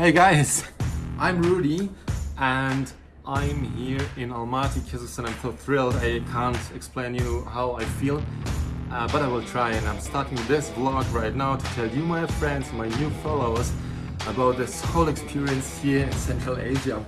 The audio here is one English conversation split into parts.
Hey guys, I'm Rudy and I'm here in Almaty, Kazakhstan. I'm so thrilled. I can't explain you how I feel, uh, but I will try and I'm starting this vlog right now to tell you, my friends, my new followers, about this whole experience here in Central Asia.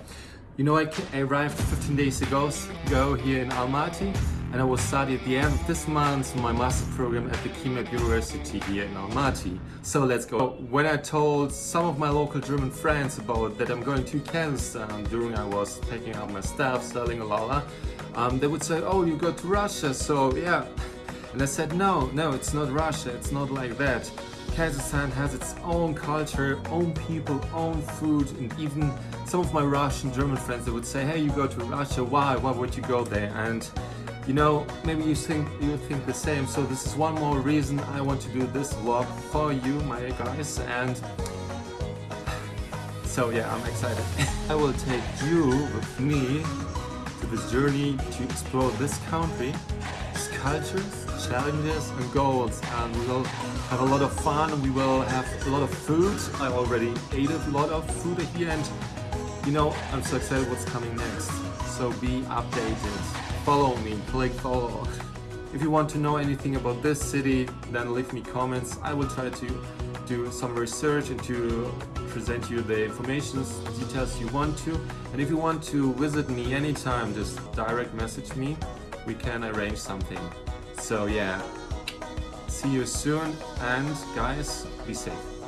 You know, I, arrived 15 days ago, ago here in Almaty and I will study at the end of this month my master program at the KIMEP University here in Almaty. So let's go. When I told some of my local German friends about that I'm going to Kazakhstan during I was packing up my stuff, selling a lala, um, they would say, oh, you go to Russia, so yeah. And I said, no, no, it's not Russia, it's not like that. Kazakhstan has its own culture, own people, own food, and even some of my Russian German friends they would say, hey, you go to Russia, why? Why would you go there? And you know, maybe you think you think the same. So this is one more reason I want to do this vlog for you, my guys, and so yeah, I'm excited. I will take you with me to this journey to explore this country, its cultures, challenges and goals. And we will have a lot of fun. We will have a lot of food. I already ate a lot of food here. And you know I'm so excited what's coming next so be updated. Follow me click follow if you want to know anything about this city then leave me comments. I will try to do some research and to present you the information details you want to. And if you want to visit me anytime just direct message me. We can arrange something. So yeah, see you soon and guys, be safe.